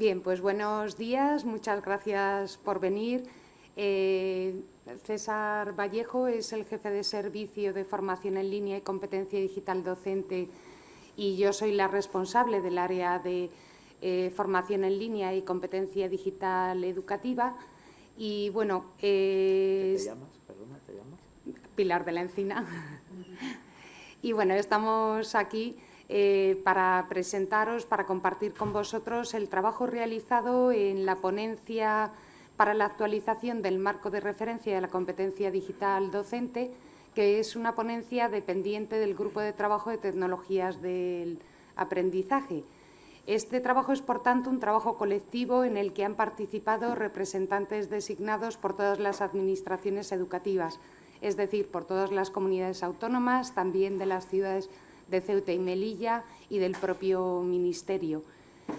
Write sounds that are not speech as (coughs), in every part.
Bien, pues buenos días, muchas gracias por venir. Eh, César Vallejo es el jefe de servicio de formación en línea y competencia digital docente y yo soy la responsable del área de eh, formación en línea y competencia digital educativa. Y bueno, ¿Te llamas? Perdona, ¿te llamas? Pilar de la Encina. (laughs) y bueno, estamos aquí eh, para presentaros, para compartir con vosotros el trabajo realizado en la ponencia para la actualización del marco de referencia de la competencia digital docente, que es una ponencia dependiente del Grupo de Trabajo de Tecnologías del Aprendizaje. Este trabajo es, por tanto, un trabajo colectivo en el que han participado representantes designados por todas las administraciones educativas, es decir, por todas las comunidades autónomas, también de las ciudades de Ceuta y Melilla y del propio Ministerio,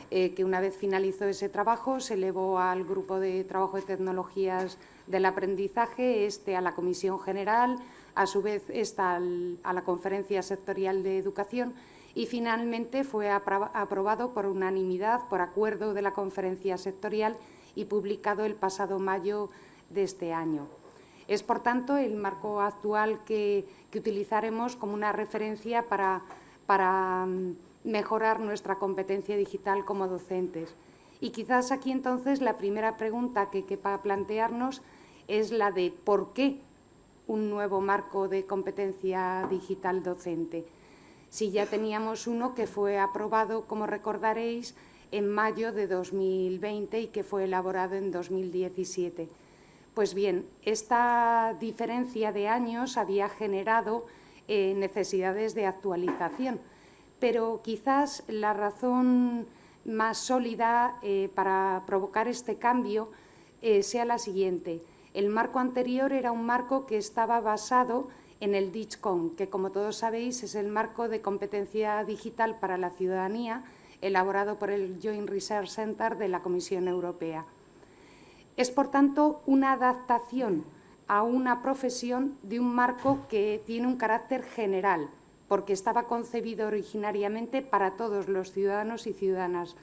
eh, que una vez finalizó ese trabajo se elevó al Grupo de Trabajo de Tecnologías del Aprendizaje, este a la Comisión General, a su vez esta a la Conferencia Sectorial de Educación y finalmente fue aprobado por unanimidad, por acuerdo de la Conferencia Sectorial y publicado el pasado mayo de este año. Es, por tanto, el marco actual que, utilizaremos como una referencia para, mm, mejorar nuestra competencia digital como docentes. Y quizás aquí entonces la primera pregunta que quepa plantearnos es la de ¿por qué un nuevo marco de competencia digital docente? Si ya teníamos uno que fue aprobado, como recordaréis, en mayo de 2020 y que fue elaborado en 2017. Pues bien, esta diferencia de años había generado eh, necesidades de actualización, pero quizás la razón más sólida eh, para provocar este cambio eh, sea la siguiente. El marco anterior era un marco que estaba basado en el DICHCON, que como todos sabéis es el marco de competencia digital para la ciudadanía elaborado por el Joint Research Center de la Comisión Europea. Es, por tanto, una adaptación a una profesión de un marco que tiene un carácter general, porque estaba concebido originariamente para todos los ciudadanos y ciudadanas.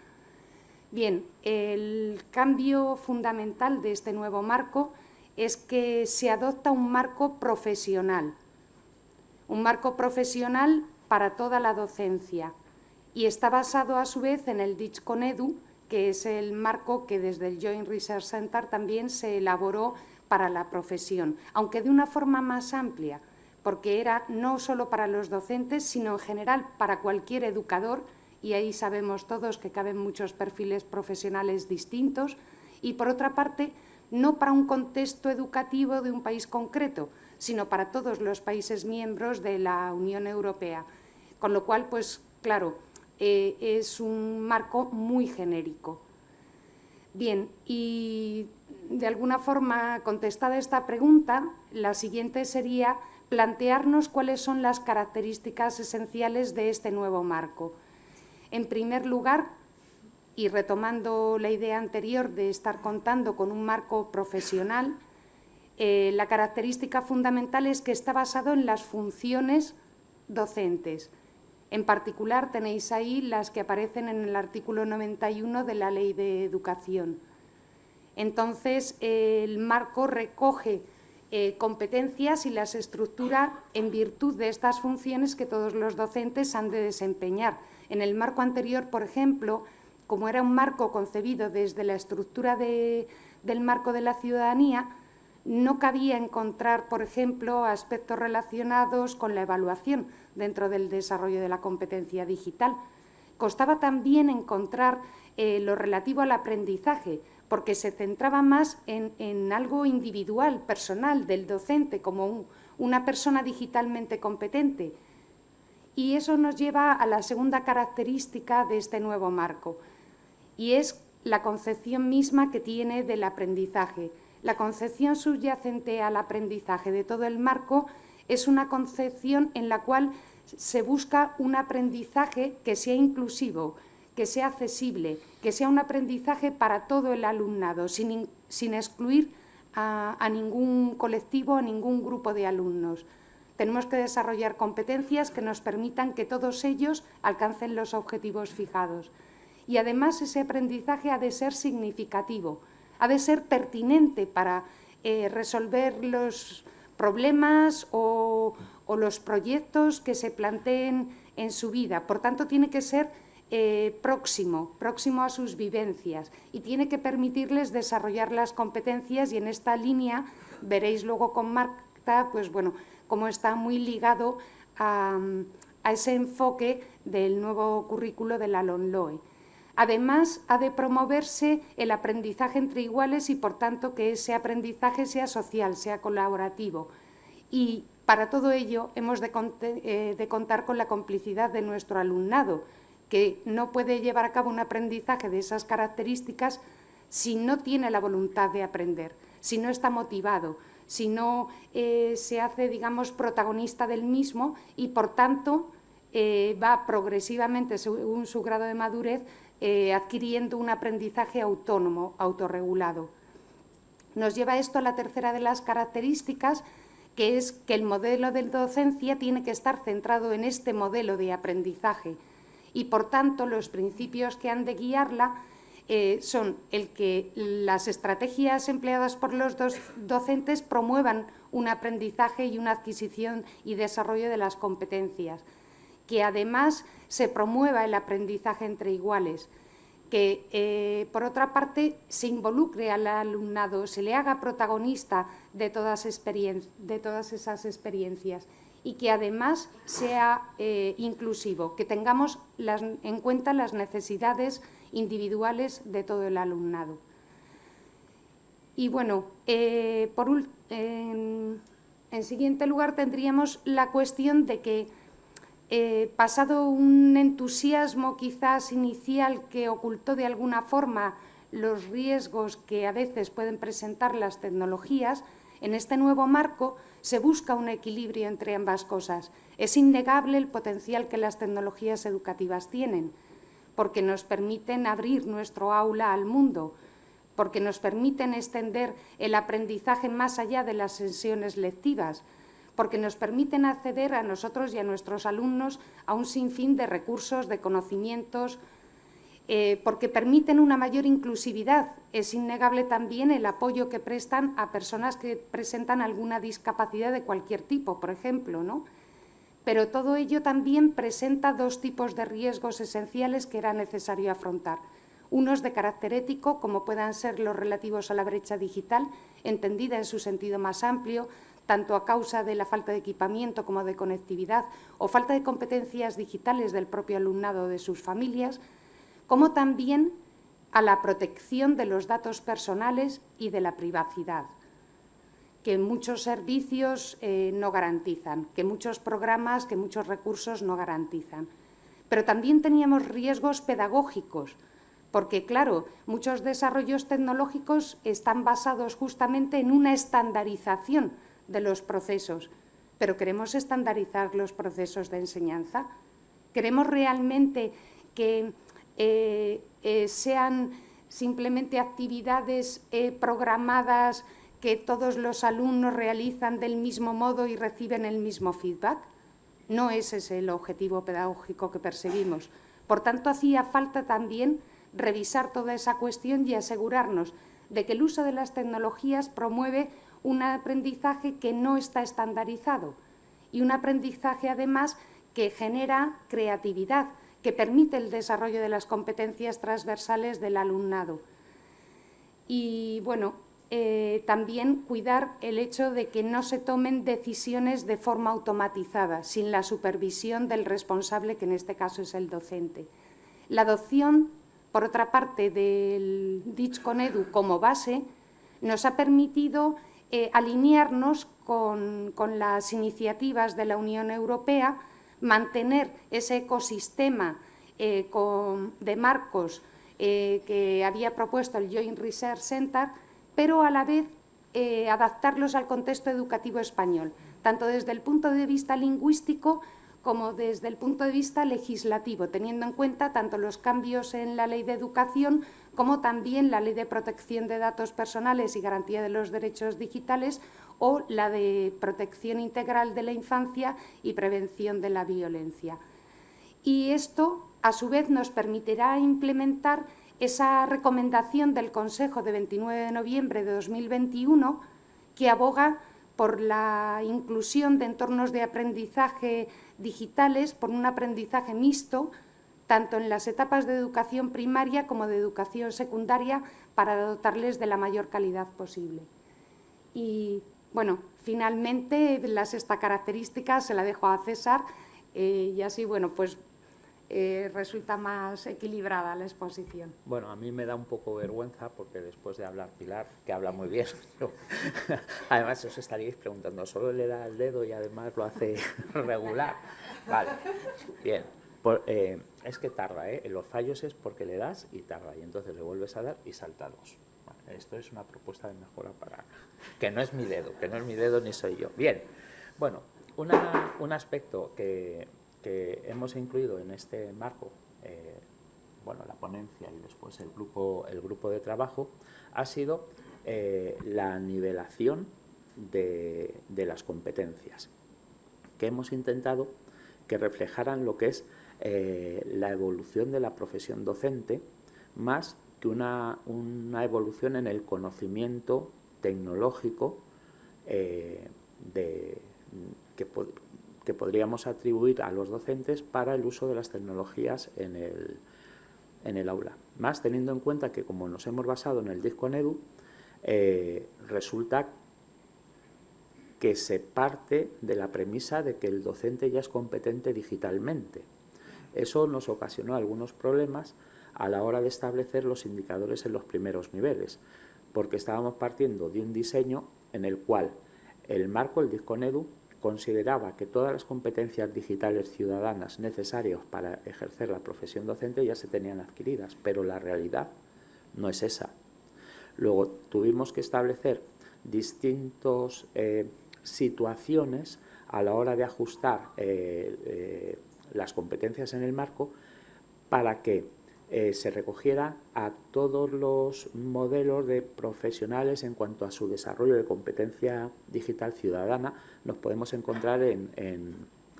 Bien, el cambio fundamental de este nuevo marco es que se adopta un marco profesional, un marco profesional para toda la docencia y está basado a su vez en el DICHCONEDU, que es el marco que desde el Joint Research Center también se elaboró para la profesión, aunque de una forma más amplia, porque era no solo para los docentes, sino en general para cualquier educador, y ahí sabemos todos que caben muchos perfiles profesionales distintos, y por otra parte, no para un contexto educativo de un país concreto, sino para todos los países miembros de la Unión Europea. Con lo cual, pues claro, eh, es un marco muy genérico. Bien, y de alguna forma contestada esta pregunta, la siguiente sería plantearnos cuáles son las características esenciales de este nuevo marco. En primer lugar, y retomando la idea anterior de estar contando con un marco profesional, eh, la característica fundamental es que está basado en las funciones docentes, en particular tenéis ahí las que aparecen en el artículo 91 de la Ley de Educación. Entonces, el marco recoge eh, competencias y las estructura en virtud de estas funciones que todos los docentes han de desempeñar. En el marco anterior, por ejemplo, como era un marco concebido desde la estructura del marco de la ciudadanía, no cabía encontrar, por ejemplo, aspectos relacionados con la evaluación dentro del desarrollo de la competencia digital. Costaba también encontrar eh, lo relativo al aprendizaje, porque se centraba más en, algo individual, personal, del docente, como una persona digitalmente competente. Y eso nos lleva a la segunda característica de este nuevo marco, y es la concepción misma que tiene del aprendizaje. La concepción subyacente al aprendizaje de todo el marco es una concepción en la cual se busca un aprendizaje que sea inclusivo, que sea accesible, que sea un aprendizaje para todo el alumnado, sin, excluir a, a, ningún colectivo, a ningún grupo de alumnos. Tenemos que desarrollar competencias que nos permitan que todos ellos alcancen los objetivos fijados. y además ese aprendizaje ha de ser significativo, ha de ser pertinente para eh, resolver los problemas o, los proyectos que se planteen en su vida. Por tanto, tiene que ser eh, próximo, próximo a sus vivencias y tiene que permitirles desarrollar las competencias y en esta línea veréis luego con Marta, pues bueno, cómo está muy ligado a, a ese enfoque del nuevo currículo de la LONLOE. Además, ha de promoverse el aprendizaje entre iguales y, por tanto, que ese aprendizaje sea social, sea colaborativo. Y para todo ello hemos de, eh, contar con la complicidad de nuestro alumnado, que no puede llevar a cabo un aprendizaje de esas características si no tiene la voluntad de aprender, si no está motivado, si no eh, se hace, digamos, protagonista del mismo y, por tanto, eh, va progresivamente, según su grado de madurez, eh, adquiriendo un aprendizaje autónomo, autorregulado. Nos lleva esto a la tercera de las características, que es que el modelo de docencia tiene que estar centrado en este modelo de aprendizaje y, por tanto, los principios que han de guiarla eh, son el que las estrategias empleadas por los docentes promuevan un aprendizaje y una adquisición y desarrollo de las competencias, que además se promueva el aprendizaje entre iguales, que eh, por otra parte se involucre al alumnado, se le haga protagonista de todas, de todas esas experiencias y que además sea eh, inclusivo, que tengamos en cuenta las necesidades individuales de todo el alumnado. Y bueno, eh, por, en siguiente lugar tendríamos la cuestión de que eh, pasado un entusiasmo quizás inicial que ocultó de alguna forma los riesgos que a veces pueden presentar las tecnologías, en este nuevo marco se busca un equilibrio entre ambas cosas. Es innegable el potencial que las tecnologías educativas tienen, porque nos permiten abrir nuestro aula al mundo, porque nos permiten extender el aprendizaje más allá de las sesiones lectivas, porque nos permiten acceder a nosotros y a nuestros alumnos a un sinfín de recursos, de conocimientos, eh, porque permiten una mayor inclusividad. Es innegable también el apoyo que prestan a personas que presentan alguna discapacidad de cualquier tipo, por ejemplo, ¿no? Pero todo ello también presenta dos tipos de riesgos esenciales que era necesario afrontar. Unos de carácter ético, como puedan ser los relativos a la brecha digital, entendida en su sentido más amplio, tanto a causa de la falta de equipamiento como de conectividad o falta de competencias digitales del propio alumnado o de sus familias, como también a la protección de los datos personales y de la privacidad, que muchos servicios eh, no garantizan, que muchos programas, que muchos recursos no garantizan. Pero también teníamos riesgos pedagógicos, porque, claro, muchos desarrollos tecnológicos están basados justamente en una estandarización de los procesos, pero ¿queremos estandarizar los procesos de enseñanza? ¿Queremos realmente que eh, eh, sean simplemente actividades eh, programadas que todos los alumnos realizan del mismo modo y reciben el mismo feedback? No ese es el objetivo pedagógico que perseguimos. Por tanto, hacía falta también revisar toda esa cuestión y asegurarnos de que el uso de las tecnologías promueve un aprendizaje que no está estandarizado y un aprendizaje además que genera creatividad, que permite el desarrollo de las competencias transversales del alumnado. Y bueno, eh, también cuidar el hecho de que no se tomen decisiones de forma automatizada, sin la supervisión del responsable, que en este caso es el docente. La adopción, por otra parte, del DICH-CONEDU como base, nos ha permitido eh, alinearnos con, las iniciativas de la Unión Europea, mantener ese ecosistema eh, de marcos eh, que había propuesto el Joint Research Center, pero a la vez adaptarlos al contexto educativo español, tanto desde el punto de vista lingüístico como desde el punto de vista legislativo, teniendo en cuenta tanto los cambios en la ley de educación como también la Ley de Protección de Datos Personales y Garantía de los Derechos Digitales o la de Protección Integral de la Infancia y Prevención de la Violencia. Y esto a su vez nos permitirá implementar esa recomendación del Consejo de 29 de noviembre de 2021 que aboga por la inclusión de entornos de aprendizaje digitales, por un aprendizaje mixto, tanto en las etapas de educación primaria como de educación secundaria, para dotarles de la mayor calidad posible. Y, bueno, finalmente, la sexta característica se la dejo a César, eh, y así, bueno, pues eh, resulta más equilibrada la exposición. Bueno, a mí me da un poco vergüenza porque después de hablar Pilar, que habla muy bien, (laughs) además os estaríais preguntando, ¿solo le da el dedo y además lo hace (laughs) regular? Vale, bien. Eh, es que tarda, ¿eh? los fallos es porque le das y tarda, y entonces le vuelves a dar y salta dos. esto es una propuesta de mejora para... (laughs) que no es mi dedo, que no es mi dedo ni soy yo. Bien, bueno, un aspecto que que hemos incluido en este marco, eh, bueno, la ponencia y después el grupo, el grupo de trabajo, ha sido eh, la nivelación de, las competencias, que hemos intentado que reflejaran lo que es eh, la evolución de la profesión docente, más que una, evolución en el conocimiento tecnológico de, que, que podríamos atribuir a los docentes para el uso de las tecnologías en el, en el aula. Más teniendo en cuenta que como nos hemos basado en el Disconedu, eh, resulta que se parte de la premisa de que el docente ya es competente digitalmente. Eso nos ocasionó algunos problemas a la hora de establecer los indicadores en los primeros niveles, porque estábamos partiendo de un diseño en el cual el marco, el Disconedu, consideraba que todas las competencias digitales ciudadanas necesarias para ejercer la profesión docente ya se tenían adquiridas, pero la realidad no es esa. Luego tuvimos que establecer distintas eh, situaciones a la hora de ajustar eh, eh, las competencias en el marco para que eh, se recogiera a todos los modelos de profesionales en cuanto a su desarrollo de competencia digital ciudadana, nos podemos encontrar en,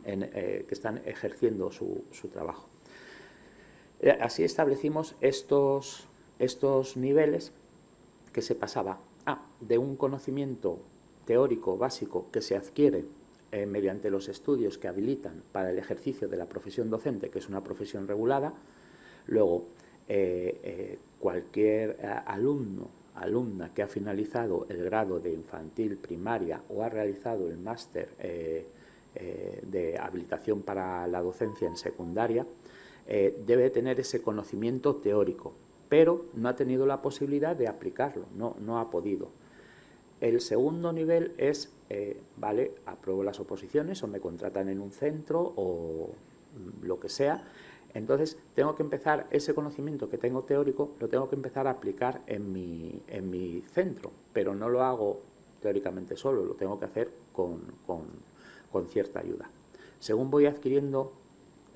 eh, que están ejerciendo su, trabajo. Eh, así establecimos estos, estos niveles que se pasaba de un conocimiento teórico básico que se adquiere mediante los estudios que habilitan para el ejercicio de la profesión docente, que es una profesión regulada, Luego, eh, eh, cualquier eh, alumno, alumna que ha finalizado el grado de infantil primaria o ha realizado el máster de habilitación para la docencia en secundaria, debe tener ese conocimiento teórico, pero no ha tenido la posibilidad de aplicarlo, no, no ha podido. El segundo nivel es, vale, apruebo las oposiciones o me contratan en un centro o lo que sea, entonces, tengo que empezar ese conocimiento que tengo teórico, lo tengo que empezar a aplicar en mi, en mi centro, pero no lo hago teóricamente solo, lo tengo que hacer con, cierta ayuda. Según voy adquiriendo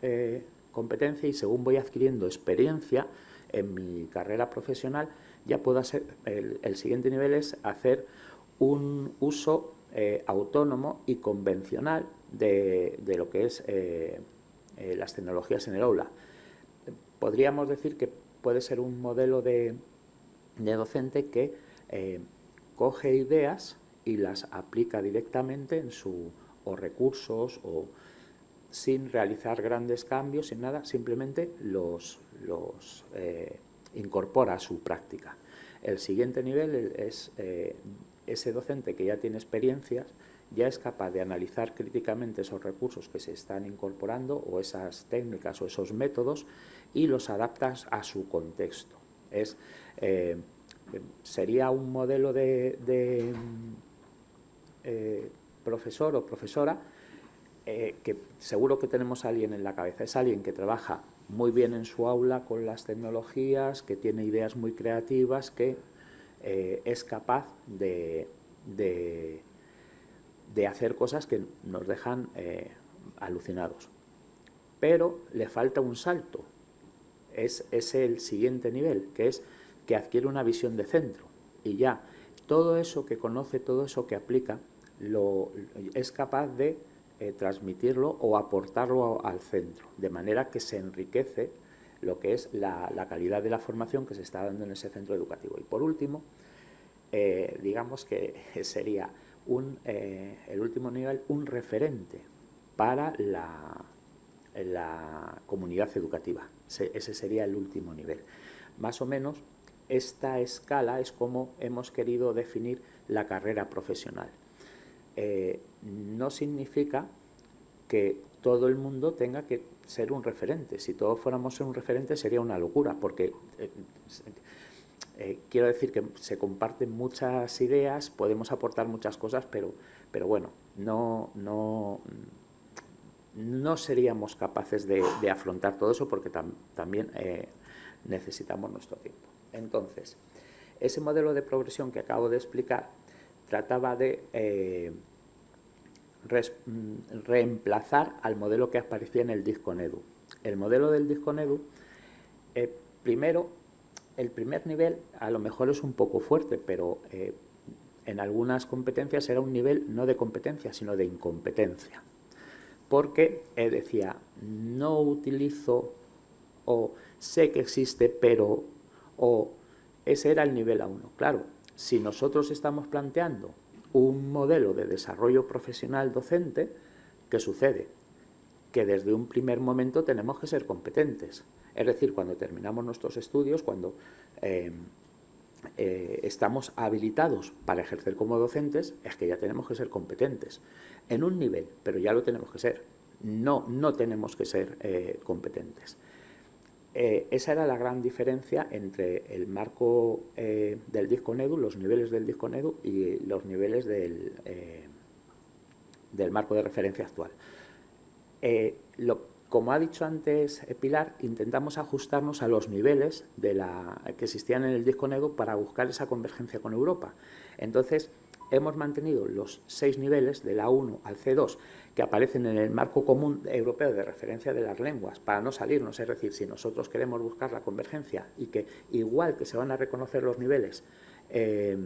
eh, competencia y según voy adquiriendo experiencia en mi carrera profesional, ya puedo hacer, el, siguiente nivel es hacer un uso eh, autónomo y convencional de, lo que es eh, eh, las tecnologías en el aula. Podríamos decir que puede ser un modelo de, docente que coge ideas y las aplica directamente en su o recursos o sin realizar grandes cambios, sin nada, simplemente los, los incorpora a su práctica. El siguiente nivel es ese docente que ya tiene experiencias ya es capaz de analizar críticamente esos recursos que se están incorporando o esas técnicas o esos métodos y los adaptas a su contexto. Es, eh, sería un modelo de, eh, profesor o profesora eh, que seguro que tenemos a alguien en la cabeza. Es alguien que trabaja muy bien en su aula con las tecnologías, que tiene ideas muy creativas, que es capaz de de hacer cosas que nos dejan eh, alucinados. Pero le falta un salto, es, es el siguiente nivel, que es que adquiere una visión de centro y ya todo eso que conoce, todo eso que aplica, lo, es capaz de eh, transmitirlo o aportarlo al centro, de manera que se enriquece lo que es la, calidad de la formación que se está dando en ese centro educativo. Y por último, eh, digamos que (laughs) sería un, eh, el último nivel un referente para la, la comunidad educativa. ese sería el último nivel. Más o menos, esta escala es como hemos querido definir la carrera profesional. Eh, no significa que todo el mundo tenga que ser un referente. Si todos fuéramos un referente sería una locura, porque eh, eh, quiero decir que se comparten muchas ideas, podemos aportar muchas cosas, pero, pero bueno, no, no, no seríamos capaces de, afrontar todo eso porque también necesitamos nuestro tiempo. Entonces, ese modelo de progresión que acabo de explicar trataba de eh, reemplazar al modelo que aparecía en el disco NEDU. El modelo del disco NEDU, eh, primero, el primer nivel a lo mejor es un poco fuerte, pero eh, en algunas competencias era un nivel no de competencia, sino de incompetencia. Porque decía, no utilizo o sé que existe, pero o ese era el nivel A1. Claro, si nosotros estamos planteando un modelo de desarrollo profesional docente, ¿qué sucede? Que desde un primer momento tenemos que ser competentes. Es decir, cuando terminamos nuestros estudios, cuando eh, eh, estamos habilitados para ejercer como docentes, es que ya tenemos que ser competentes. En un nivel, pero ya lo tenemos que ser. No, no tenemos que ser eh, competentes. Eh, esa era la gran diferencia entre el marco eh, del disco NEDU, los niveles del disco NEDU y los niveles del, eh, del marco de referencia actual. como ha dicho antes Pilar, intentamos ajustarnos a los niveles de la, que existían en el disco NEDU para buscar esa convergencia con Europa. Entonces, hemos mantenido los seis niveles, de la 1 al C2, que aparecen en el marco común europeo de referencia de las lenguas, para no salirnos, es decir, si nosotros queremos buscar la convergencia y que igual que se van a reconocer los niveles eh,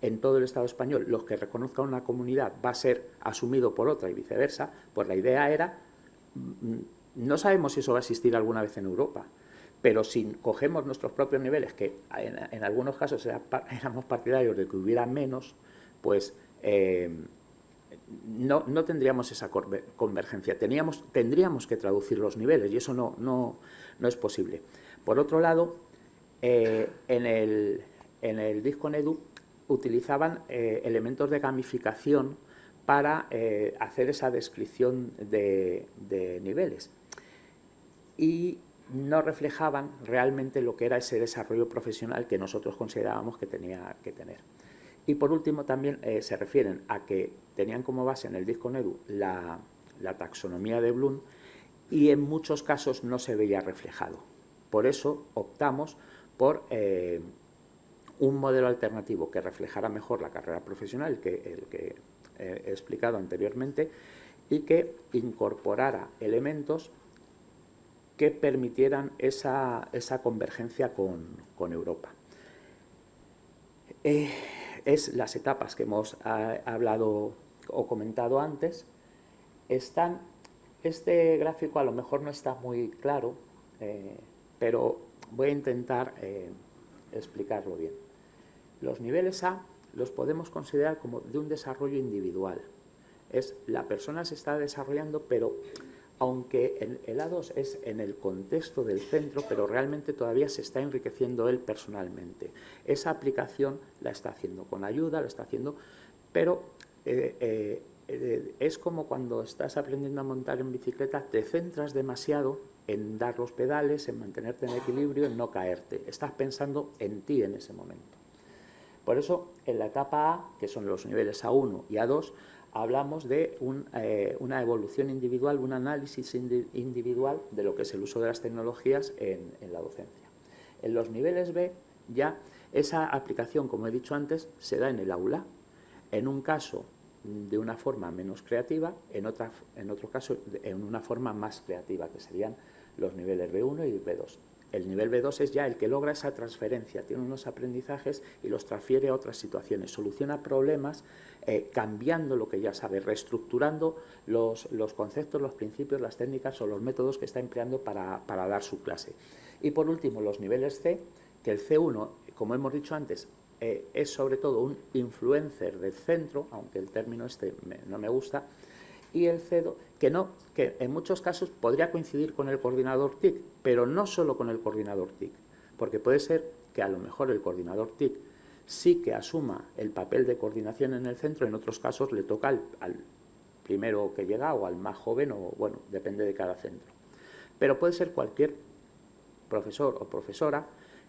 en todo el Estado español, los que reconozca una comunidad va a ser asumido por otra y viceversa, pues la idea era, mm, no sabemos si eso va a existir alguna vez en Europa, pero si cogemos nuestros propios niveles, que en, algunos casos (laughs) éramos partidarios de que hubiera menos, pues eh, no, tendríamos esa convergencia. Teníamos, tendríamos que traducir los niveles y eso no, no, es posible. Por otro lado, eh, en, el, en el disco NEDU utilizaban eh, elementos de gamificación para hacer esa descripción de, de niveles. Y no reflejaban realmente lo que era ese desarrollo profesional que nosotros considerábamos que tenía que tener. Y por último también eh, se refieren a que tenían como base en el disco NEDU la, taxonomía de Bloom y en muchos casos no se veía reflejado. Por eso optamos por eh, un modelo alternativo que reflejara mejor la carrera profesional, que el que eh, he explicado anteriormente, y que incorporara elementos que permitieran esa, convergencia con, Europa es las etapas que hemos ah, hablado o comentado antes, están, este gráfico a lo mejor no está muy claro, eh, pero voy a intentar eh, explicarlo bien. Los niveles A los podemos considerar como de un desarrollo individual. Es la persona se está desarrollando, pero aunque el A2 es en el contexto del centro, pero realmente todavía se está enriqueciendo él personalmente. Esa aplicación la está haciendo con ayuda, la está haciendo, pero eh, eh, eh, es como cuando estás aprendiendo a montar en bicicleta, te centras demasiado en dar los pedales, en mantenerte en equilibrio, en no caerte. Estás pensando en ti en ese momento. Por eso, en la etapa A, que son los niveles A1 y A2, hablamos de eh, una evolución individual, un análisis individual de lo que es el uso de las tecnologías en, la docencia. En los niveles B ya esa aplicación, como he dicho antes, se da en el aula, en un caso de una forma menos creativa, en, en otro caso en una forma más creativa, que serían los niveles B1 y B2. El nivel B2 es ya el que logra esa transferencia, tiene unos aprendizajes y los transfiere a otras situaciones, soluciona problemas eh, cambiando lo que ya sabe, reestructurando los, conceptos, los principios, las técnicas o los métodos que está empleando para, dar su clase. Y por último, los niveles C, que el C1, como hemos dicho antes, eh, es sobre todo un influencer del centro, aunque el término este no me gusta, y el CEDO, que, no, que en muchos casos podría coincidir con el coordinador TIC, pero no solo con el coordinador TIC, porque puede ser que a lo mejor el coordinador TIC sí que asuma el papel de coordinación en el centro, en otros casos le toca al, al primero que llega o al más joven, o bueno, depende de cada centro. Pero puede ser cualquier profesor o profesora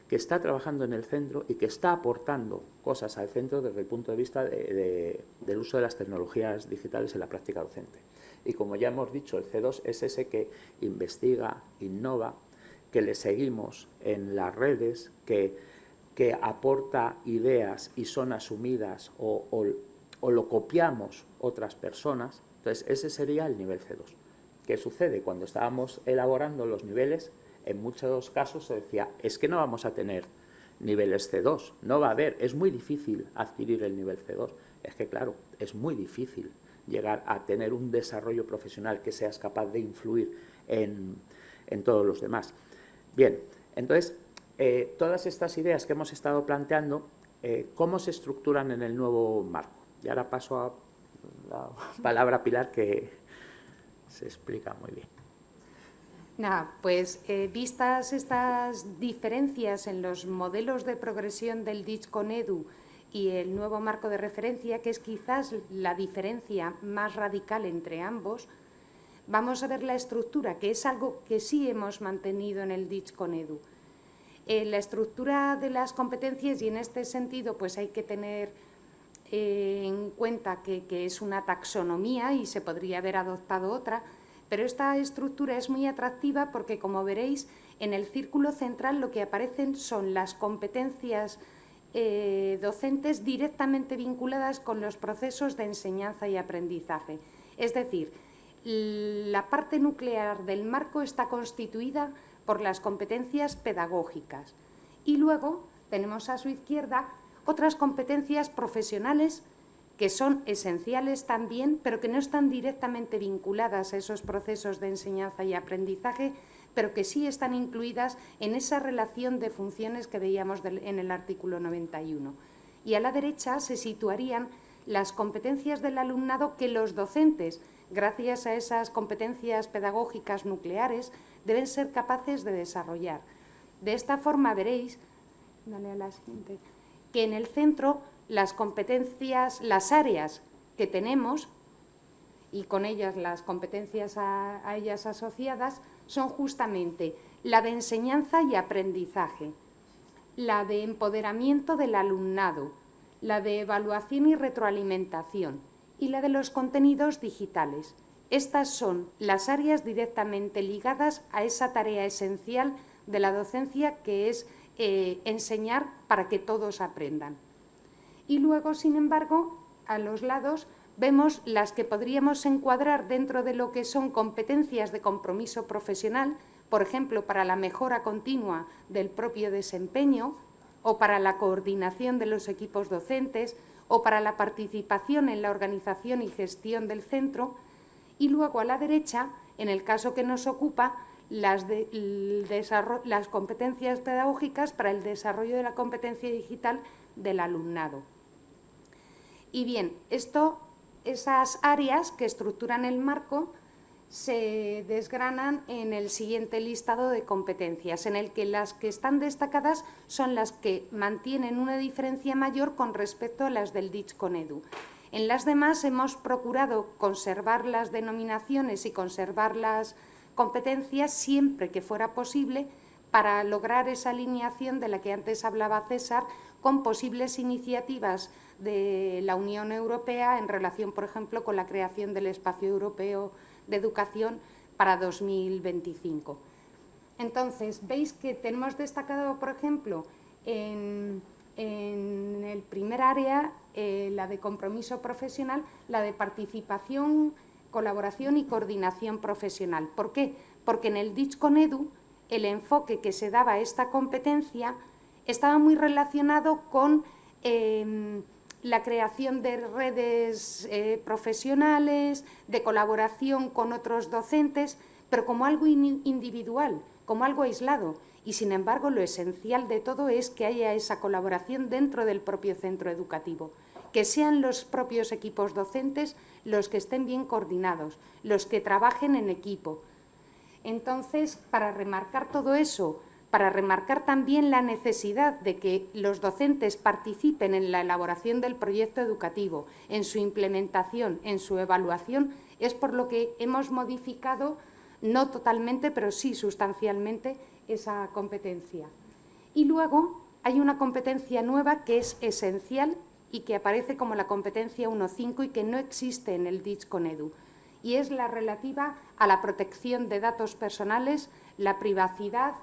que está trabajando en el centro y que está aportando cosas al centro desde el punto de vista del uso de las tecnologías digitales en la práctica docente. Y como ya hemos dicho, el C2 es ese que investiga, innova, que le seguimos en las redes, que, que aporta ideas y son asumidas o, o lo copiamos otras personas. Entonces, ese sería el nivel C2. ¿Qué sucede? Cuando estábamos elaborando los niveles, en muchos casos se decía, es que no vamos a tener niveles C2, no va a haber, es muy difícil adquirir el nivel C2. Es que claro, es muy difícil llegar a tener un desarrollo profesional que seas capaz de influir en, todos los demás. Bien, entonces, eh, todas estas ideas que hemos estado planteando, eh, ¿cómo se estructuran en el nuevo marco? Y ahora paso a la palabra Pilar que se explica muy bien. Nada, pues eh, vistas estas diferencias en los modelos de progresión del DITS con EDU y el nuevo marco de referencia, que es quizás la diferencia más radical entre ambos, vamos a ver la estructura, que es algo que sí hemos mantenido en el DITS con EDU. Eh, la estructura de las competencias, y en este sentido pues hay que tener eh, en cuenta que es una taxonomía y se podría haber adoptado otra, pero esta estructura es muy atractiva porque, como veréis, en el círculo central lo que aparecen son las competencias eh, docentes directamente vinculadas con los procesos de enseñanza y aprendizaje. Es decir, la parte nuclear del marco está constituida por las competencias pedagógicas y luego tenemos a su izquierda otras competencias profesionales que son esenciales también, pero que no están directamente vinculadas a esos procesos de enseñanza y aprendizaje, pero que sí están incluidas en esa relación de funciones que veíamos en el artículo 91. Y a la derecha se situarían las competencias del alumnado que los docentes, gracias a esas competencias pedagógicas nucleares, deben ser capaces de desarrollar. De esta forma veréis, dale a la siguiente, que en el centro las competencias, las áreas que tenemos y con ellas las competencias a, ellas asociadas son justamente la de enseñanza y aprendizaje, la de empoderamiento del alumnado, la de evaluación y retroalimentación y la de los contenidos digitales. Estas son las áreas directamente ligadas a esa tarea esencial de la docencia que es eh, enseñar para que todos aprendan y luego, sin embargo, a los lados vemos las que podríamos encuadrar dentro de lo que son competencias de compromiso profesional, por ejemplo, para la mejora continua del propio desempeño o para la coordinación de los equipos docentes o para la participación en la organización y gestión del centro y luego a la derecha, en el caso que nos ocupa, las, las competencias pedagógicas para el desarrollo de la competencia digital del alumnado. Y bien, esto, esas áreas que estructuran el marco se desgranan en el siguiente listado de competencias, en el que las que están destacadas son las que mantienen una diferencia mayor con respecto a las del DITS con EDU. En las demás hemos procurado conservar las denominaciones y conservar las competencias siempre que fuera posible para lograr esa alineación de la que antes hablaba César con posibles iniciativas de la Unión Europea en relación, por ejemplo, con la creación del Espacio Europeo de Educación para 2025. Entonces, veis que tenemos destacado, por ejemplo, en, el primer área, eh, la de compromiso profesional, la de participación, colaboración y coordinación profesional. ¿Por qué? Porque en el DICH el enfoque que se daba a esta competencia estaba muy relacionado con em, la creación de redes eh, profesionales, de colaboración con otros docentes, pero como algo individual, como algo aislado. Y, sin embargo, lo esencial de todo es que haya esa colaboración dentro del propio centro educativo, que sean los propios equipos docentes los que estén bien coordinados, los que trabajen en equipo. Entonces, para remarcar todo eso, para remarcar también la necesidad de que los docentes participen en la elaboración del proyecto educativo, en su implementación, en su evaluación, es por lo que hemos modificado, no totalmente, pero sí sustancialmente, esa competencia. Y luego hay una competencia nueva que es esencial y que aparece como la competencia 1.5 y que no existe en el DITS con EDU, y es la relativa a la protección de datos personales, la privacidad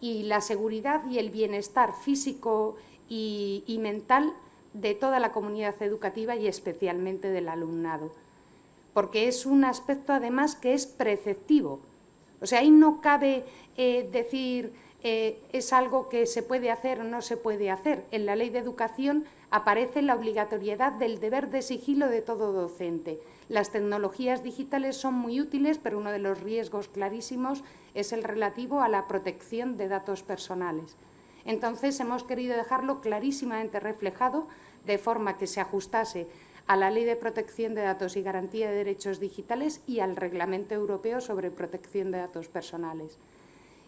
y la seguridad y el bienestar físico y, y mental de toda la comunidad educativa y especialmente del alumnado. Porque es un aspecto, además, que es preceptivo. O sea, ahí no cabe eh, decir eh, es algo que se puede hacer o no se puede hacer. En la Ley de Educación aparece la obligatoriedad del deber de sigilo de todo docente. Las tecnologías digitales son muy útiles, pero uno de los riesgos clarísimos es el relativo a la protección de datos personales. Entonces, hemos querido dejarlo clarísimamente reflejado de forma que se ajustase a la Ley de Protección de Datos y Garantía de Derechos Digitales y al Reglamento Europeo sobre Protección de Datos Personales.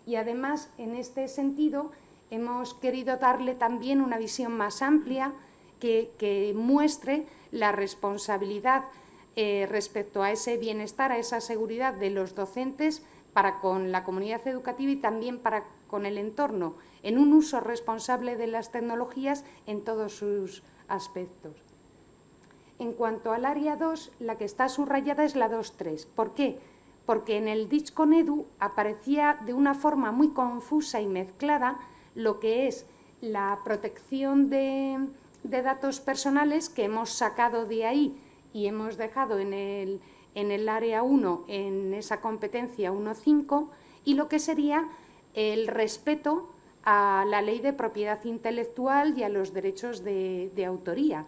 Y además, en este sentido, hemos querido darle también una visión más amplia que, muestre la responsabilidad eh, respecto a ese bienestar, a esa seguridad de los docentes para con la comunidad educativa y también para con el entorno, en un uso responsable de las tecnologías en todos sus aspectos. En cuanto al área 2, la que está subrayada es la 2.3. ¿Por qué? Porque en el con Edu aparecía de una forma muy confusa y mezclada lo que es la protección de, datos personales que hemos sacado de ahí y hemos dejado en el, en el área 1, en esa competencia 1.5, y lo que sería el respeto a la ley de propiedad intelectual y a los derechos de autoría.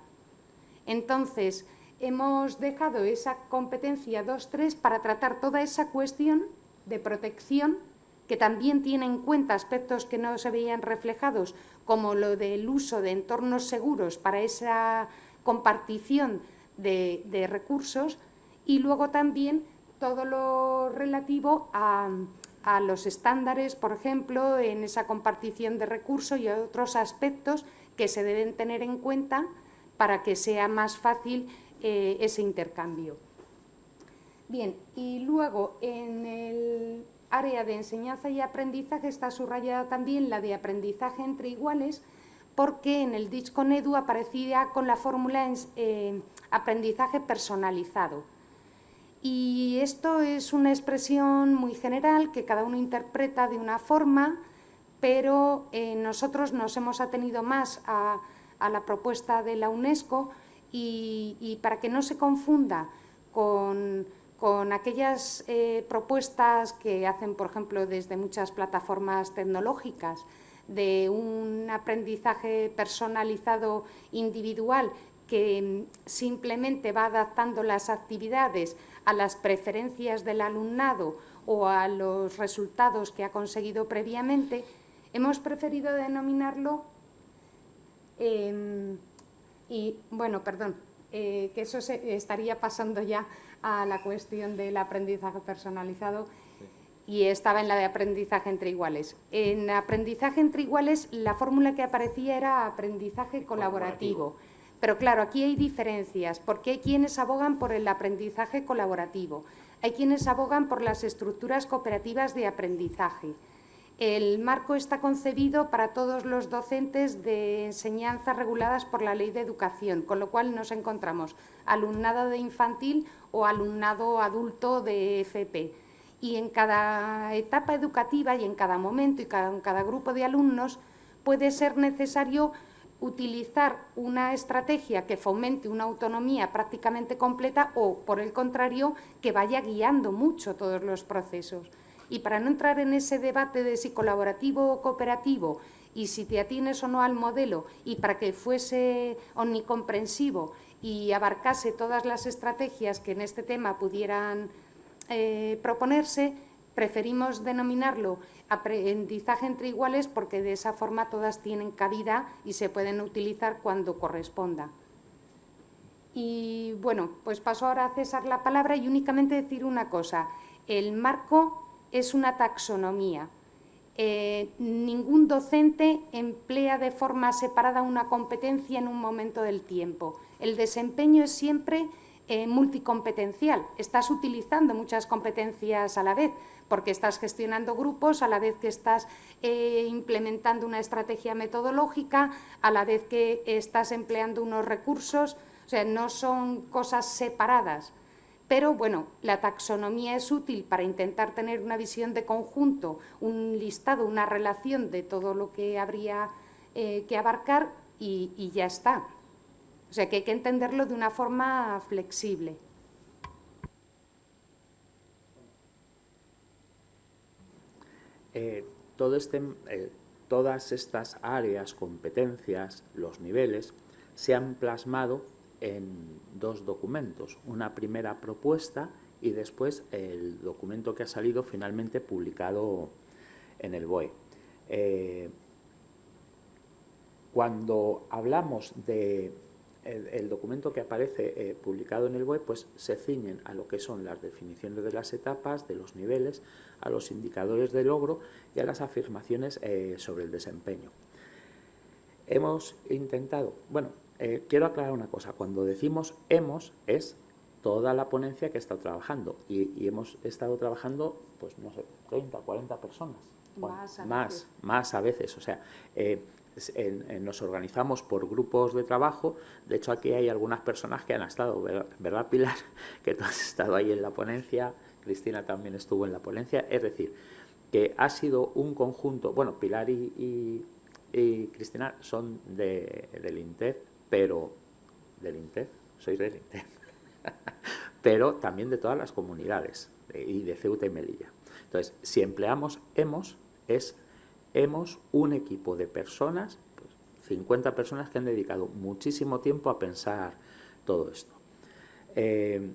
Entonces, hemos dejado esa competencia 2.3 para tratar toda esa cuestión de protección que también tiene en cuenta aspectos que no se veían reflejados, como lo del uso de entornos seguros para esa compartición de, recursos y luego también todo lo relativo a, a, los estándares, por ejemplo, en esa compartición de recursos y otros aspectos que se deben tener en cuenta para que sea más fácil eh, ese intercambio. Bien, y luego en el área de enseñanza y aprendizaje está subrayada también la de aprendizaje entre iguales, porque en el Edu aparecía con la fórmula eh, aprendizaje personalizado. Y esto es una expresión muy general que cada uno interpreta de una forma, pero eh, nosotros nos hemos atenido más a la propuesta de la UNESCO y, para que no se confunda con, aquellas eh, propuestas que hacen, por ejemplo, desde muchas plataformas tecnológicas, de un aprendizaje personalizado individual que simplemente va adaptando las actividades a las preferencias del alumnado o a los resultados que ha conseguido previamente, hemos preferido denominarlo Em, y bueno, perdón, eh, que eso se, estaría pasando ya a la cuestión del aprendizaje personalizado y estaba en la de aprendizaje entre iguales. En aprendizaje entre iguales la fórmula que aparecía era aprendizaje colaborativo. Pero claro, aquí hay diferencias, porque hay quienes abogan por el aprendizaje colaborativo, hay quienes abogan por las estructuras cooperativas de aprendizaje, el marco está concebido para todos los docentes de enseñanza reguladas por la Ley de Educación, con lo cual nos encontramos alumnado de infantil o alumnado adulto de FP. Y en cada etapa educativa y en cada momento y en cada grupo de alumnos puede ser necesario utilizar una estrategia que fomente una autonomía prácticamente completa o, por el contrario, que vaya guiando mucho todos los procesos. Y para no entrar en ese debate de si colaborativo o cooperativo y si te atienes o no al modelo y para que fuese omnicomprensivo y abarcase todas las estrategias que en este tema pudieran eh, proponerse, preferimos denominarlo aprendizaje entre iguales porque de esa forma todas tienen cabida y se pueden utilizar cuando corresponda. Y bueno, pues paso ahora a César la palabra y únicamente decir una cosa. El marco es una taxonomía. Eh, ningún docente emplea de forma separada una competencia en un momento del tiempo. El desempeño es siempre eh, multicompetencial. Estás utilizando muchas competencias a la vez, porque estás gestionando grupos, a la vez que estás eh, implementando una estrategia metodológica, a la vez que estás empleando unos recursos, o sea, no son cosas separadas. Pero bueno, la taxonomía es útil para intentar tener una visión de conjunto, un listado, una relación de todo lo que habría eh, que abarcar y, ya está. O sea que hay que entenderlo de una forma flexible. Eh, este, eh, todas estas áreas, competencias, los niveles, se han plasmado en dos documentos, una primera propuesta y después el documento que ha salido finalmente publicado en el BOE. Eh, cuando hablamos de el, documento que aparece eh, publicado en el BOE, pues se ciñen a lo que son las definiciones de las etapas, de los niveles, a los indicadores de logro y a las afirmaciones eh, sobre el desempeño. Hemos intentado, bueno, eh, quiero aclarar una cosa, cuando decimos hemos es toda la ponencia que he estado trabajando y, hemos estado trabajando, pues no sé, 30, 40 personas. más, a más, más, a veces. O sea, eh, nos organizamos por grupos de trabajo. De hecho, aquí hay algunas personas que han estado, ¿verdad, Pilar? (laughs) Que tú has estado ahí en la ponencia, Cristina también estuvo en la ponencia. Es decir, que ha sido un conjunto, bueno, Pilar y, Cristina son de, del INTEF, pero del INTEF, soy del INTEF, (laughs) pero también de todas las comunidades y de Ceuta y Melilla. Entonces, si empleamos hemos, es hemos un equipo de personas, 50 pues, personas que han dedicado muchísimo tiempo a pensar todo esto. Eh,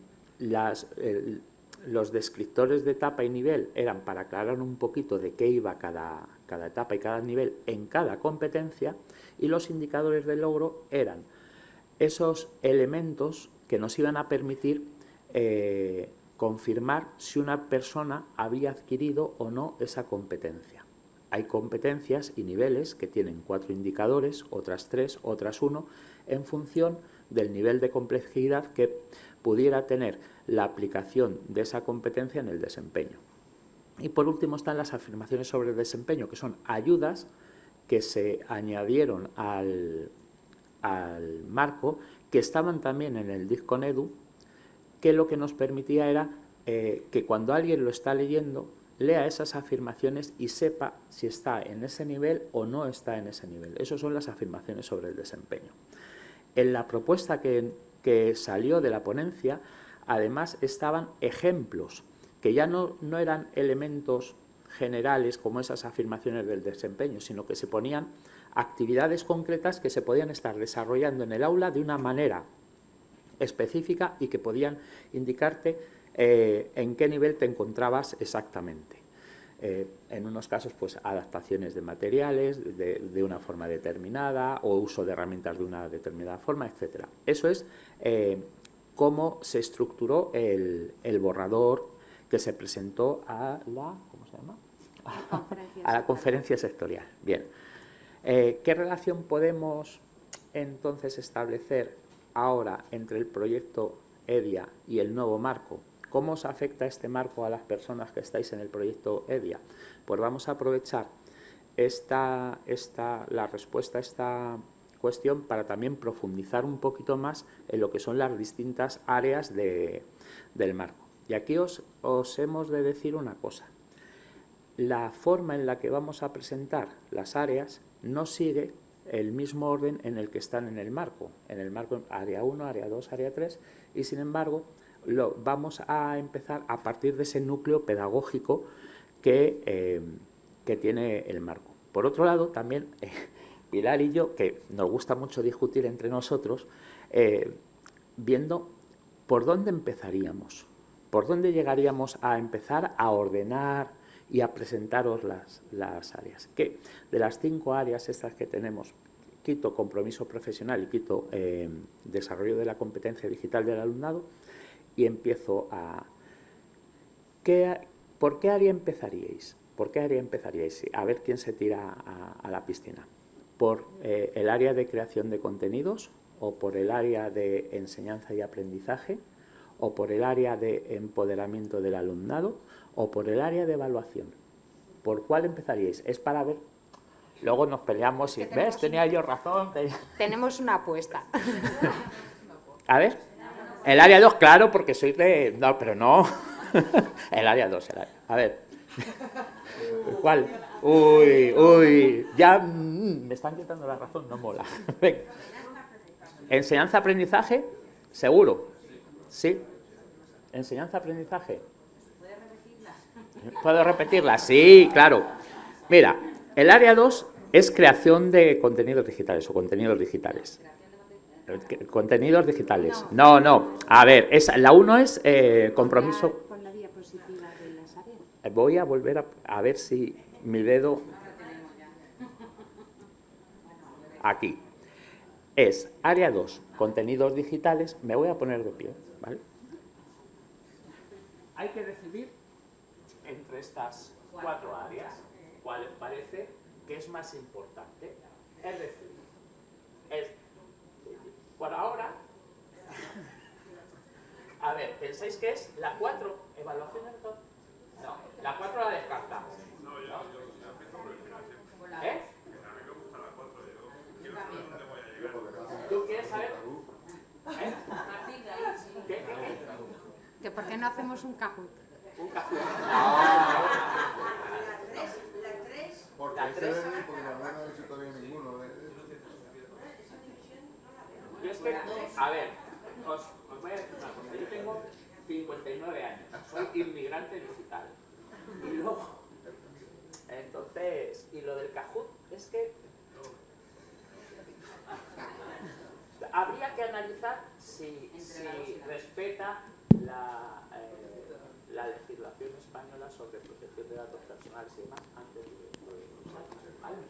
los descriptores de etapa y nivel eran para aclarar un poquito de qué iba cada, cada etapa y cada nivel en cada competencia y los indicadores de logro eran esos elementos que nos iban a permitir eh, confirmar si una persona había adquirido o no esa competencia. Hay competencias y niveles que tienen cuatro indicadores, otras tres, otras uno, en función del nivel de complejidad que pudiera tener la aplicación de esa competencia en el desempeño. Y por último están las afirmaciones sobre el desempeño, que son ayudas que se añadieron al, marco, que estaban también en el Disconedu, que lo que nos permitía era eh, que cuando alguien lo está leyendo, lea esas afirmaciones y sepa si está en ese nivel o no está en ese nivel. Esas son las afirmaciones sobre el desempeño. En la propuesta que, que salió de la ponencia, además estaban ejemplos, que ya no, no eran elementos generales como esas afirmaciones del desempeño, sino que se ponían actividades concretas que se podían estar desarrollando en el aula de una manera específica y que podían indicarte eh, en qué nivel te encontrabas exactamente. Eh, en unos casos, pues adaptaciones de materiales de, una forma determinada o uso de herramientas de una determinada forma, etc. Eso es eh, cómo se estructuró el, el borrador que se presentó a la, ¿cómo se llama? a la conferencia sectorial. Bien. Eh, ¿Qué relación podemos entonces establecer ahora entre el proyecto EDIA y el nuevo marco? ¿Cómo os afecta este marco a las personas que estáis en el proyecto EDIA? Pues vamos a aprovechar esta, esta, la respuesta a esta cuestión para también profundizar un poquito más en lo que son las distintas áreas de, del marco. Y aquí os, os hemos de decir una cosa la forma en la que vamos a presentar las áreas no sigue el mismo orden en el que están en el marco. En el marco área 1, área 2, área 3 y sin embargo lo, vamos a empezar a partir de ese núcleo pedagógico que, eh, que tiene el marco. Por otro lado, también Pilar y yo, que nos gusta mucho discutir entre nosotros, viendo por dónde empezaríamos, por dónde llegaríamos a empezar a ordenar y a presentaros las, las áreas. Que de las cinco áreas estas que tenemos, quito compromiso profesional y quito eh, desarrollo de la competencia digital del alumnado y empiezo a... ¿Por qué área empezaríais? ¿Por qué área empezaríais? A ver quién se tira a, la piscina. ¿Por eh, el área de creación de contenidos o por el área de enseñanza y aprendizaje o por el área de empoderamiento del alumnado o por el área de evaluación. ¿Por cuál empezaríais? Es para ver Luego nos peleamos y, ¿ves? Tenía yo razón. (laughs) Tenemos una apuesta. (laughs) A ver. El área 2, claro, porque soy de... No, pero no. (laughs) el área 2, A ver. ¿Cuál? Uy, uy. Ya mm, me están quitando la razón, no mola. Enseñanza-aprendizaje, seguro. Sí. Enseñanza-aprendizaje. ¿Puedo repetirla? Sí, claro. Mira, el área 2 es creación de contenidos digitales o contenidos digitales. Contenidos digitales. No, no. A ver, la 1 es eh, compromiso... Voy a volver a, ver si mi dedo... Aquí. Es área 2, contenidos digitales. Me voy a poner de pie, ¿vale? Hay que decidir entre estas cuatro áreas cuál parece que es más importante. Es decir, es, por ahora, a ver, ¿pensáis que es la 4? ¿Evaluación de todo? No, la 4 la descartamos. No, yo, yo, ¿Eh? ¿Tú quieres saber? ¿Eh? ¿Qué, qué, qué? ¿Que por qué no hacemos un Kahoot? Un Kahoot. Porque la 3. Porque la verdad no he visto todavía ninguno. ¿eh? Yo es que, a ver, os, os voy a decir una cosa. Yo tengo 59 años, soy inmigrante digital. Y luego, entonces, y lo del Kahoot es que habría que analizar si, si respeta la, eh, la legislación española sobre protección de datos personales y demás antes de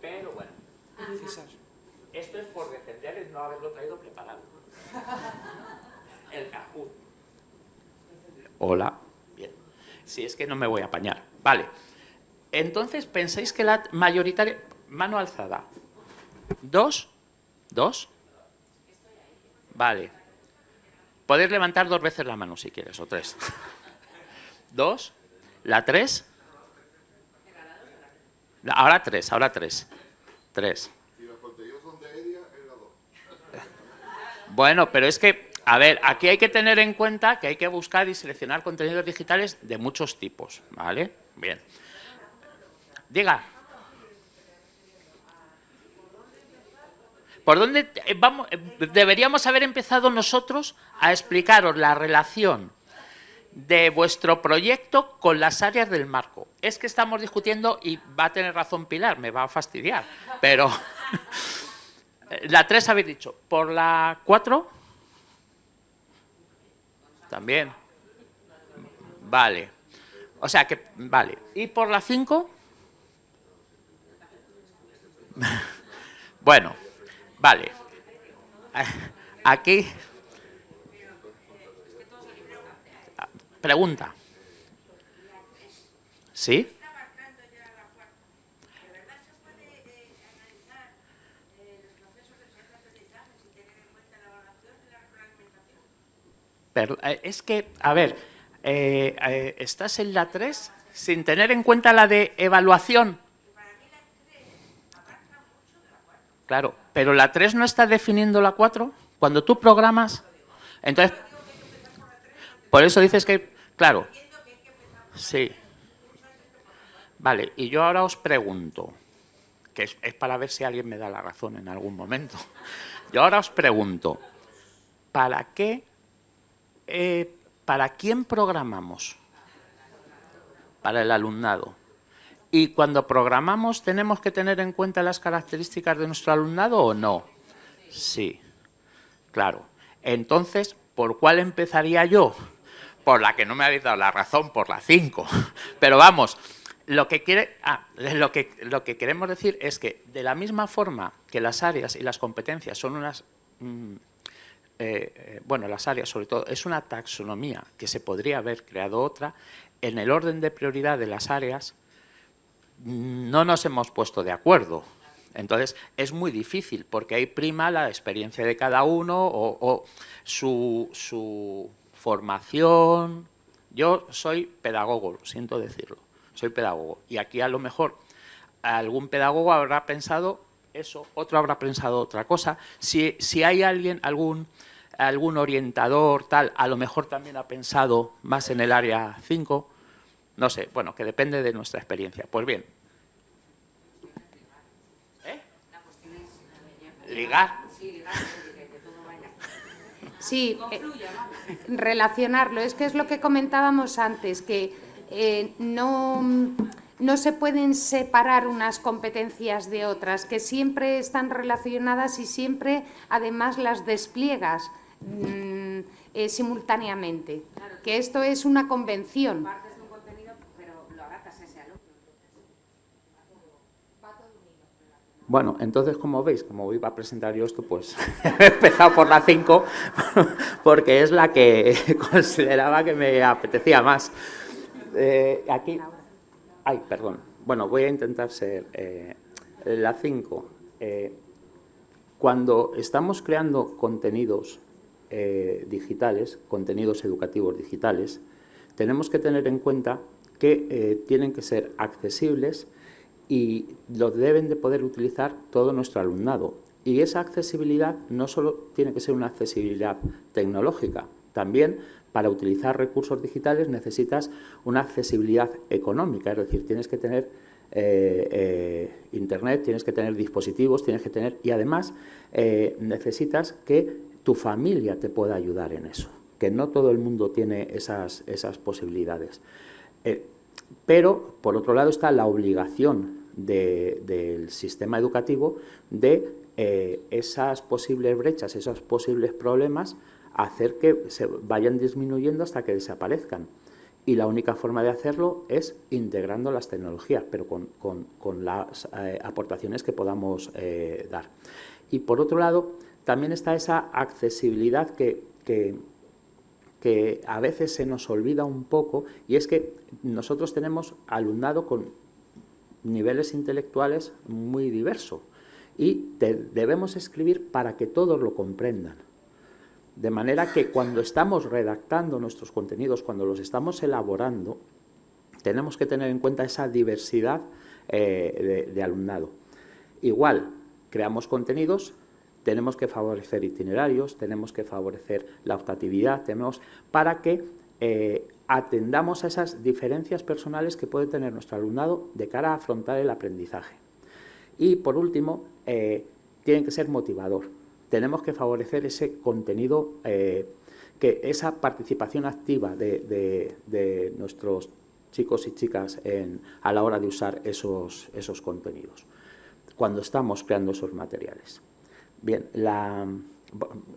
pero bueno. Esto es por defender el no haberlo traído preparado. El Kahoot. Hola. Bien. Si es que no me voy a apañar. Vale. Entonces, ¿pensáis que la mayoritaria... Mano alzada. ¿Dos? ¿Dos? Vale. Podéis levantar dos veces la mano si quieres, o tres. (laughs) ¿Dos? ¿La tres? Ahora tres, ahora tres. Tres. Bueno, pero es que, a ver, aquí hay que tener en cuenta que hay que buscar y seleccionar contenidos digitales de muchos tipos, ¿vale? Bien. Diga. ¿Por dónde vamos, deberíamos haber empezado nosotros a explicaros la relación de vuestro proyecto con las áreas del marco. Es que estamos discutiendo, y va a tener razón Pilar, me va a fastidiar, pero (laughs) la 3 habéis dicho, ¿por la 4? También. Vale. O sea que, vale. ¿Y por la 5? (laughs) bueno, vale. Aquí Pregunta. ¿Sí? Pero, eh, es que, a ver, eh, eh, ¿estás en la 3 sin tener en cuenta la de evaluación? Claro, pero la 3 no está definiendo la 4. Cuando tú programas, entonces, por eso dices que Claro. Sí. Vale, y yo ahora os pregunto, que es, para ver si alguien me da la razón en algún momento. (laughs) Yo ahora os pregunto, ¿para qué, eh, para quién programamos? Para el alumnado. Y cuando programamos, ¿tenemos que tener en cuenta las características de nuestro alumnado o no? Sí, claro. Entonces, ¿por cuál empezaría yo? Por la que no me habéis dado la razón, por la 5. (laughs) Pero vamos, lo que, quiere, ah, lo, que, lo que queremos decir es que de la misma forma que las áreas y las competencias son unas... Mm, eh, eh, bueno, las áreas sobre todo, es una taxonomía que se podría haber creado otra, en el orden de prioridad de las áreas no nos hemos puesto de acuerdo. Entonces, es muy difícil porque ahí prima la experiencia de cada uno o, su, su formación. Yo soy pedagogo, siento decirlo soy pedagogo. Y aquí a lo mejor algún pedagogo habrá pensado eso, otro habrá pensado otra cosa. Si, si hay alguien, algún, algún orientador, tal, a lo mejor también ha pensado más en el área 5, no sé, bueno, que depende de nuestra experiencia. Pues bien. ¿Eh? Ligar. Sí, eh, relacionarlo. Es que es lo que comentábamos antes, que eh, no, no se pueden separar unas competencias de otras, que siempre están relacionadas y siempre además las despliegas mm, eh, simultáneamente. Que esto es una convención. Bueno, entonces, como veis, como iba a presentar yo esto, pues (laughs) he empezado por la 5, (laughs) porque es la que (laughs) consideraba que me apetecía más. Eh, aquí, ay, perdón. Bueno, voy a intentar ser eh, la 5. Eh, cuando estamos creando contenidos digitales, contenidos educativos digitales, tenemos que tener en cuenta que tienen que ser accesibles y lo deben de poder utilizar todo nuestro alumnado. Y esa accesibilidad no solo tiene que ser una accesibilidad tecnológica, también para utilizar recursos digitales necesitas una accesibilidad económica, es decir, tienes que tener eh, eh, internet, tienes que tener dispositivos, tienes que tener... y además eh, necesitas que tu familia te pueda ayudar en eso, que no todo el mundo tiene esas, esas posibilidades. pero, por otro lado, está la obligación del sistema educativo de esas posibles brechas, esos posibles problemas, hacer que se vayan disminuyendo hasta que desaparezcan. Y la única forma de hacerlo es integrando las tecnologías, pero con, las eh, aportaciones que podamos eh, dar. Y por otro lado, también está esa accesibilidad que, que, que a veces se nos olvida un poco, y es que nosotros tenemos alumnado con niveles intelectuales muy diversos, y debemos escribir para que todos lo comprendan. De manera que cuando estamos redactando nuestros contenidos, cuando los estamos elaborando, tenemos que tener en cuenta esa diversidad eh, de, alumnado. Igual, creamos contenidos, tenemos que favorecer itinerarios, tenemos que favorecer la optatividad, tenemos para que eh, atendamos a esas diferencias personales que puede tener nuestro alumnado de cara a afrontar el aprendizaje. Y por último, eh, tienen que ser motivador tenemos que favorecer ese contenido, eh, que esa participación activa de, nuestros chicos y chicas a la hora de usar esos, esos contenidos, cuando estamos creando esos materiales. Bien, la,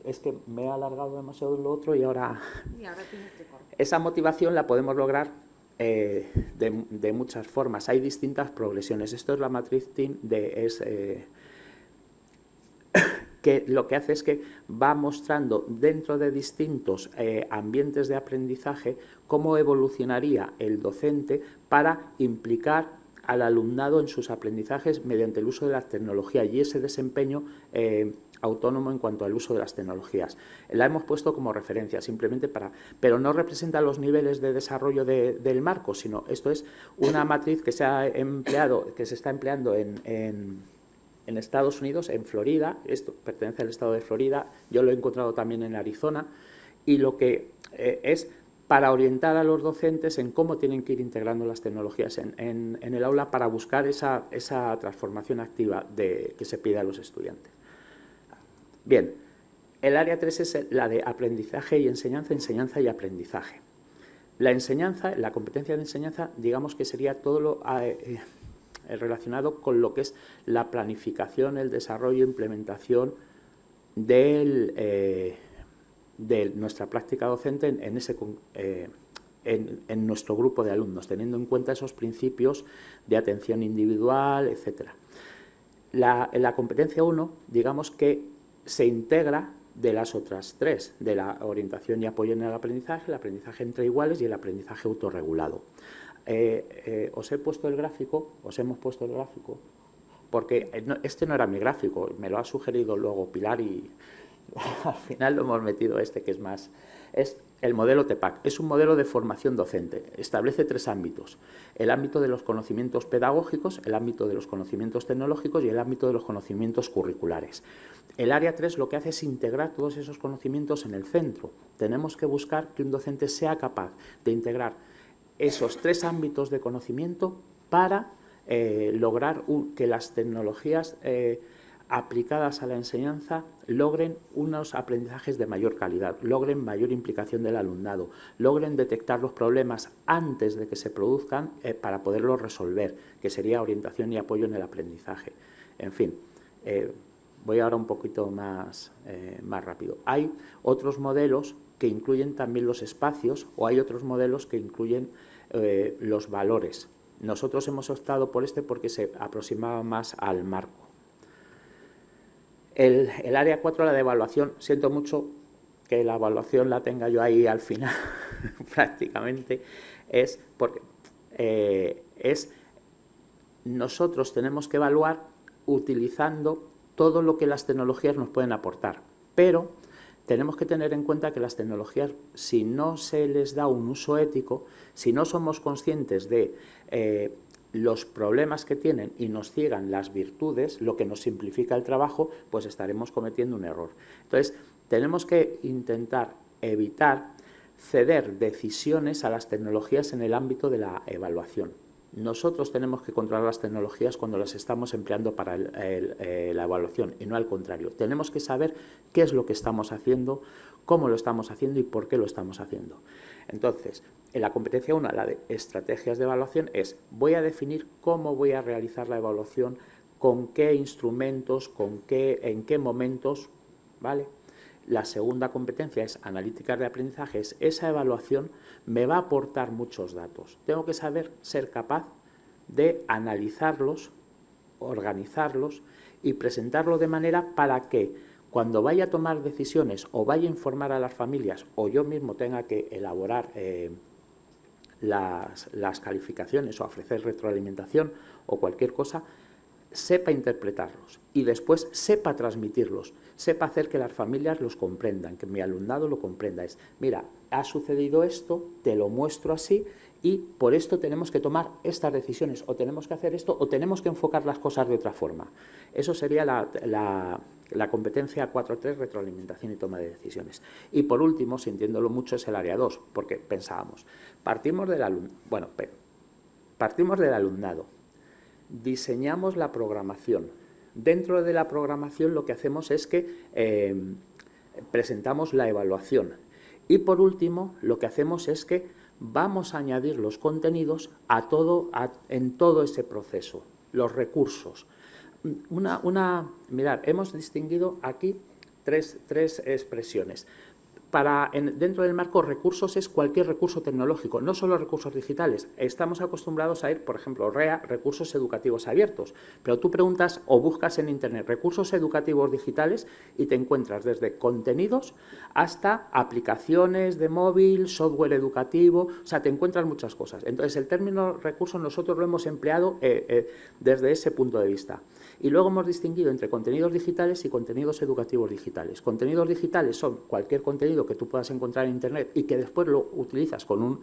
es que me he alargado demasiado lo otro y ahora... (laughs) esa motivación la podemos lograr eh, de, muchas formas. Hay distintas progresiones. Esto es la matriz TIN de... Es, eh, (coughs) que lo que hace es que va mostrando dentro de distintos eh, ambientes de aprendizaje cómo evolucionaría el docente para implicar al alumnado en sus aprendizajes mediante el uso de la tecnología y ese desempeño eh, autónomo en cuanto al uso de las tecnologías. La hemos puesto como referencia simplemente para... pero no representa los niveles de desarrollo del marco, sino esto es una matriz que se ha empleado, que se está empleando en Estados Unidos, en Florida, esto pertenece al estado de Florida, yo lo he encontrado también en Arizona, y lo que eh, es para orientar a los docentes en cómo tienen que ir integrando las tecnologías en, el aula para buscar esa, transformación activa que se pide a los estudiantes. Bien, el área 3 es la de aprendizaje y enseñanza, enseñanza y aprendizaje. La enseñanza, la competencia de enseñanza, digamos que sería todo lo... Eh, relacionado con lo que es la planificación, el desarrollo, implementación del, eh, de nuestra práctica docente en, eh, en, nuestro grupo de alumnos, teniendo en cuenta esos principios de atención individual, etc. La, la competencia 1, digamos que se integra de las otras tres, de la orientación y apoyo en el aprendizaje, el aprendizaje entre iguales y el aprendizaje autorregulado. Eh, eh, os he puesto el gráfico, os hemos puesto el gráfico, porque eh, este no era mi gráfico, me lo ha sugerido luego Pilar y (laughs) al final lo hemos metido este que es más... Es el modelo TEPAC es un modelo de formación docente. Establece tres ámbitos. El ámbito de los conocimientos pedagógicos, el ámbito de los conocimientos tecnológicos y el ámbito de los conocimientos curriculares. El área 3 lo que hace es integrar todos esos conocimientos en el centro. Tenemos que buscar que un docente sea capaz de integrar esos tres ámbitos de conocimiento para eh, lograr que las tecnologías eh, aplicadas a la enseñanza logren unos aprendizajes de mayor calidad, logren mayor implicación del alumnado, logren detectar los problemas antes de que se produzcan eh, para poderlos resolver, que sería orientación y apoyo en el aprendizaje. En fin, eh, voy ahora un poquito más, eh, más rápido. Hay otros modelos que incluyen también los espacios o hay otros modelos que incluyen los valores. Nosotros hemos optado por este porque se aproximaba más al marco. El, área 4, la de evaluación, siento mucho que la evaluación la tenga yo ahí al final, (laughs) prácticamente, es porque eh, es nosotros tenemos que evaluar utilizando todo lo que las tecnologías nos pueden aportar, pero tenemos que tener en cuenta que las tecnologías, si no se les da un uso ético, si no somos conscientes de eh, los problemas que tienen y nos ciegan las virtudes, lo que nos simplifica el trabajo, pues estaremos cometiendo un error. Entonces, tenemos que intentar evitar ceder decisiones a las tecnologías en el ámbito de la evaluación. Nosotros tenemos que controlar las tecnologías cuando las estamos empleando para eh, la evaluación y no al contrario. Tenemos que saber qué es lo que estamos haciendo, cómo lo estamos haciendo y por qué lo estamos haciendo. Entonces, en la competencia 1, la de estrategias de evaluación, es voy a definir cómo voy a realizar la evaluación, con qué instrumentos, con qué, en qué momentos, ¿vale? La segunda competencia es analítica de aprendizaje, esa evaluación me va a aportar muchos datos. Tengo que saber ser capaz de analizarlos, organizarlos y presentarlo de manera para que cuando vaya a tomar decisiones o vaya a informar a las familias o yo mismo tenga que elaborar eh, las, las, calificaciones o ofrecer retroalimentación o cualquier cosa, sepa interpretarlos y después sepa transmitirlos, sepa hacer que las familias los comprendan, que mi alumnado lo comprenda. Es, mira, ha sucedido esto, te lo muestro así y por esto tenemos que tomar estas decisiones, o tenemos que hacer esto, o tenemos que enfocar las cosas de otra forma. Eso sería la, la, competencia 4.3, retroalimentación y toma de decisiones. Y por último, sintiéndolo mucho, es el área 2, porque pensábamos, partimos del, bueno, partimos del alumnado, diseñamos la programación. Dentro de la programación lo que hacemos es que eh, presentamos la evaluación. Y por último, lo que hacemos es que vamos a añadir los contenidos a todo, en todo ese proceso, los recursos. Una, una, mirad, hemos distinguido aquí tres, tres expresiones para, dentro del marco recursos es cualquier recurso tecnológico, no solo recursos digitales. Estamos acostumbrados a ir, por ejemplo, REA, recursos educativos abiertos, pero tú preguntas o buscas en Internet recursos educativos digitales y te encuentras desde contenidos hasta aplicaciones de móvil, software educativo, o sea, te encuentras muchas cosas. Entonces, el término recursos nosotros lo hemos empleado eh, eh, desde ese punto de vista. Y luego hemos distinguido entre contenidos digitales y contenidos educativos digitales. Contenidos digitales son cualquier contenido que tú puedas encontrar en Internet y que después lo utilizas con un,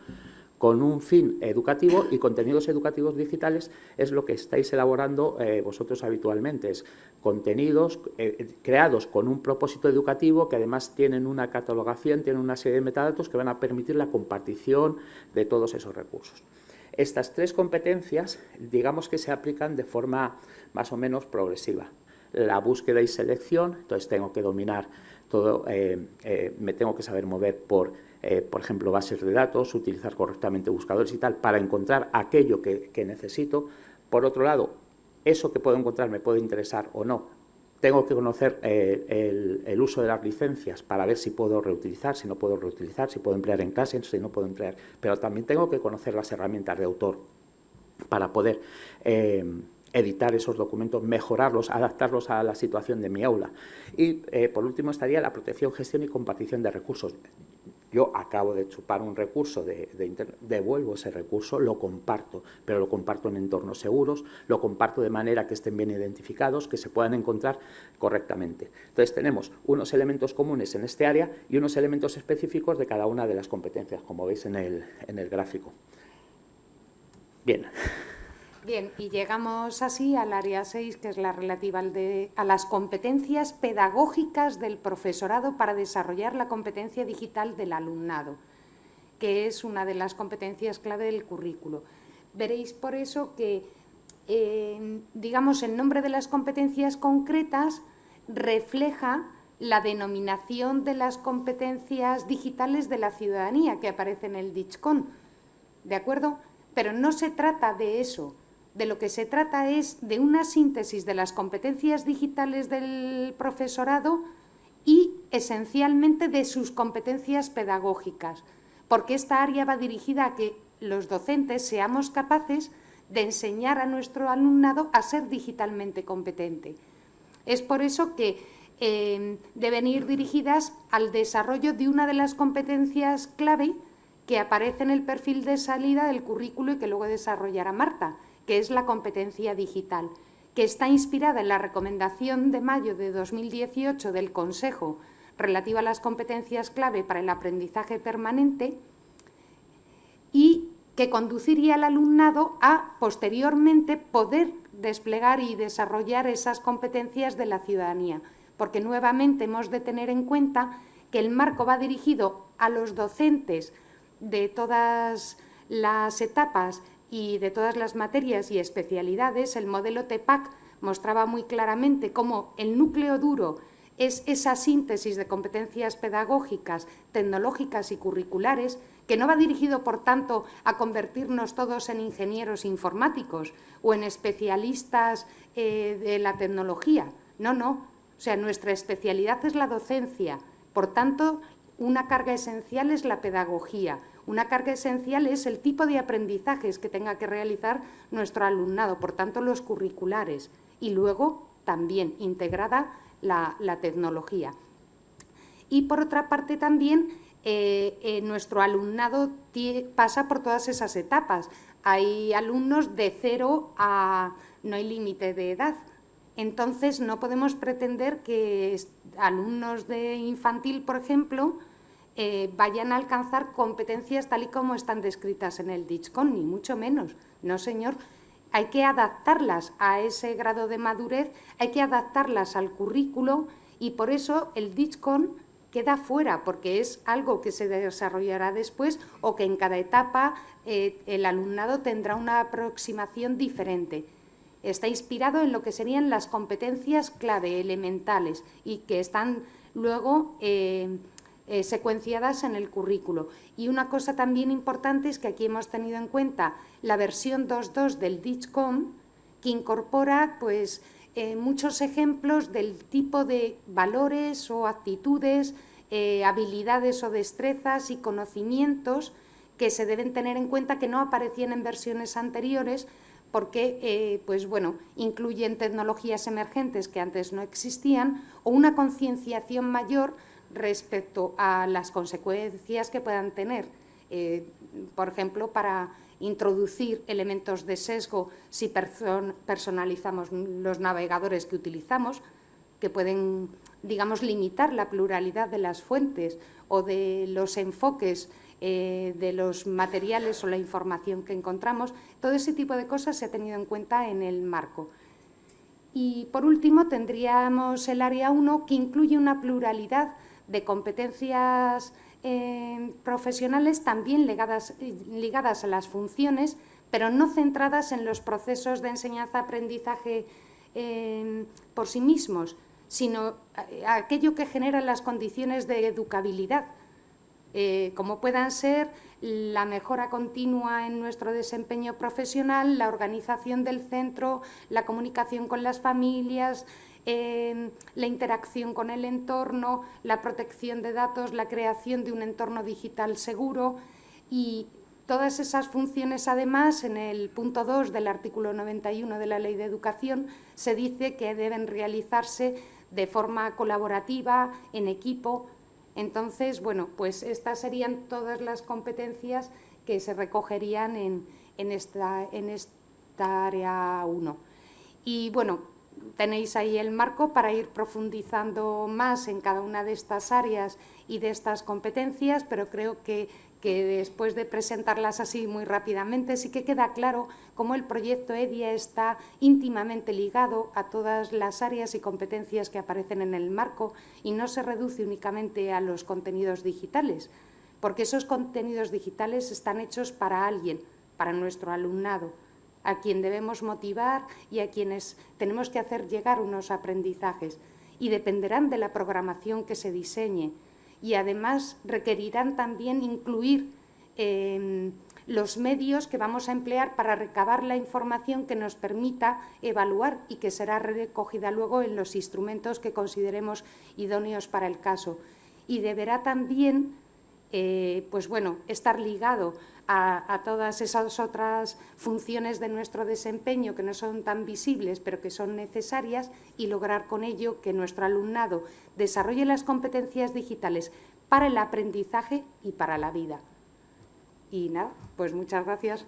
con un fin educativo y contenidos educativos digitales es lo que estáis elaborando eh, vosotros habitualmente. Es contenidos eh, creados con un propósito educativo que además tienen una catalogación, tienen una serie de metadatos que van a permitir la compartición de todos esos recursos. Estas tres competencias, digamos que se aplican de forma más o menos progresiva. La búsqueda y selección, entonces tengo que dominar todo, eh, eh, me tengo que saber mover por, eh, por ejemplo, bases de datos, utilizar correctamente buscadores y tal, para encontrar aquello que, necesito. Por otro lado, eso que puedo encontrar me puede interesar o no. Tengo que conocer eh, el, uso de las licencias para ver si puedo reutilizar, si no puedo reutilizar, si puedo emplear en clase, si no puedo emplear. Pero también tengo que conocer las herramientas de autor para poder editar esos documentos, mejorarlos, adaptarlos a la situación de mi aula. Y, eh, por último, estaría la protección, gestión y compartición de recursos. Yo acabo de chupar un recurso, de, devuelvo ese recurso, lo comparto, pero lo comparto en entornos seguros, lo comparto de manera que estén bien identificados, que se puedan encontrar correctamente. Entonces tenemos unos elementos comunes en este área y unos elementos específicos de cada una de las competencias, como veis en el, en el gráfico. Bien. Bien, y llegamos así al área 6, que es la relativa a las competencias pedagógicas del profesorado para desarrollar la competencia digital del alumnado, que es una de las competencias clave del currículo. Veréis por eso que, eh, digamos, el nombre de las competencias concretas refleja la denominación de las competencias digitales de la ciudadanía que aparece en el DICHCON, ¿de acuerdo? Pero no se trata de eso, de lo que se trata es de una síntesis de las competencias digitales del profesorado y esencialmente de sus competencias pedagógicas, porque esta área va dirigida a que los docentes seamos capaces de enseñar a nuestro alumnado a ser digitalmente competente. Es por eso que eh, deben ir dirigidas al desarrollo de una de las competencias clave que aparece en el perfil de salida del currículo y que luego desarrollará Marta, que es la competencia digital, que está inspirada en la recomendación de mayo de 2018 del Consejo relativa a las competencias clave para el aprendizaje permanente y que conduciría al alumnado a, posteriormente, poder desplegar y desarrollar esas competencias de la ciudadanía, porque nuevamente hemos de tener en cuenta que el marco va dirigido a los docentes de todas las etapas y de todas las materias y especialidades, el modelo TEPAC mostraba muy claramente cómo el núcleo duro es esa síntesis de competencias pedagógicas, tecnológicas y curriculares, que no va dirigido, por tanto, a convertirnos todos en ingenieros informáticos o en especialistas eh, de la tecnología. No, no. O sea, nuestra especialidad es la docencia. Por tanto, una carga esencial es la pedagogía, una carga esencial es el tipo de aprendizajes que tenga que realizar nuestro alumnado, por tanto los curriculares, y luego también integrada la, tecnología. Y por otra parte también eh, eh, nuestro alumnado pasa por todas esas etapas. Hay alumnos de cero a no hay límite de edad. Entonces no podemos pretender que alumnos de infantil, por ejemplo, eh, vayan a alcanzar competencias tal y como están descritas en el DICHCON, ni mucho menos. No, señor. Hay que adaptarlas a ese grado de madurez, hay que adaptarlas al currículo y por eso el DICHCON queda fuera, porque es algo que se desarrollará después o que en cada etapa eh, el alumnado tendrá una aproximación diferente. Está inspirado en lo que serían las competencias clave, elementales, y que están luego... Eh, eh, secuenciadas en el currículo. Y una cosa también importante es que aquí hemos tenido en cuenta la versión 2.2 del DICHCOM, que incorpora pues, eh, muchos ejemplos del tipo de valores o actitudes, eh, habilidades o destrezas y conocimientos que se deben tener en cuenta que no aparecían en versiones anteriores porque pues bueno, incluyen tecnologías emergentes que antes no existían o una concienciación mayor respecto a las consecuencias que puedan tener, eh, por ejemplo, para introducir elementos de sesgo si personalizamos los navegadores que utilizamos, que pueden, digamos, limitar la pluralidad de las fuentes o de los enfoques eh, de los materiales o la información que encontramos. Todo ese tipo de cosas se ha tenido en cuenta en el marco. Y, por último, tendríamos el área 1, que incluye una pluralidad de competencias eh, profesionales también ligadas, ligadas a las funciones, pero no centradas en los procesos de enseñanza-aprendizaje eh, por sí mismos, sino aquello que genera las condiciones de educabilidad. eh, como puedan ser la mejora continua en nuestro desempeño profesional, la organización del centro, la comunicación con las familias, eh, la interacción con el entorno, la protección de datos, la creación de un entorno digital seguro. Y todas esas funciones, además, en el punto 2 del artículo 91 de la Ley de Educación, se dice que deben realizarse de forma colaborativa, en equipo, entonces, bueno, pues estas serían todas las competencias que se recogerían en, esta, en esta área 1. Y bueno, tenéis ahí el marco para ir profundizando más en cada una de estas áreas y de estas competencias, pero creo que que después de presentarlas así muy rápidamente, sí que queda claro cómo el proyecto EDIA está íntimamente ligado a todas las áreas y competencias que aparecen en el marco y no se reduce únicamente a los contenidos digitales, porque esos contenidos digitales están hechos para alguien, para nuestro alumnado, a quien debemos motivar y a quienes tenemos que hacer llegar unos aprendizajes. Y dependerán de la programación que se diseñe, y además requerirán también incluir em, los medios que vamos a emplear para recabar la información que nos permita evaluar y que será recogida luego en los instrumentos que consideremos idóneos para el caso. Y deberá también eh, pues bueno, estar ligado a, todas esas otras funciones de nuestro desempeño que no son tan visibles, pero que son necesarias, y lograr con ello que nuestro alumnado desarrolle las competencias digitales para el aprendizaje y para la vida. Y nada, pues muchas gracias.